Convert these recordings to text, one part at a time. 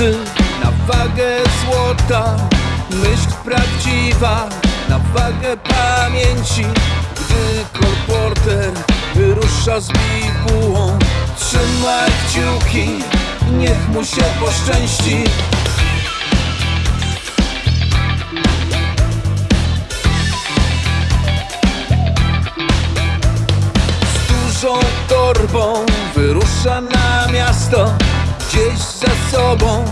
Prawdy na wagę złota Myśl prawdziwa na wagę pamięci. Gdy kolporter wyrusza z bibułą Trzymaj kciuki, niech mu się poszczęści. Z dużą torbą wyrusza na miasto Gdzieś za sobą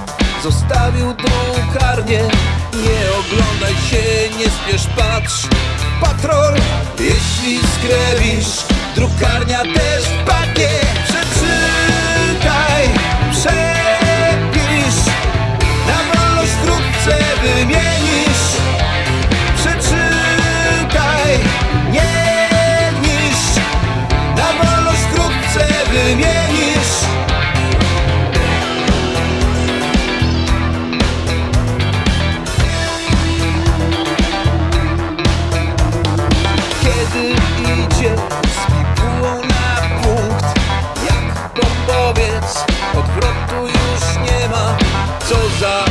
zostawił drukarnię Nie oglądaj się, nie spiesz, patrz Patrol, jeśli skrewisz Drukarnia też wpadnie bibułą na punkt Jak bombowiec Odwrotu już nie ma. Co za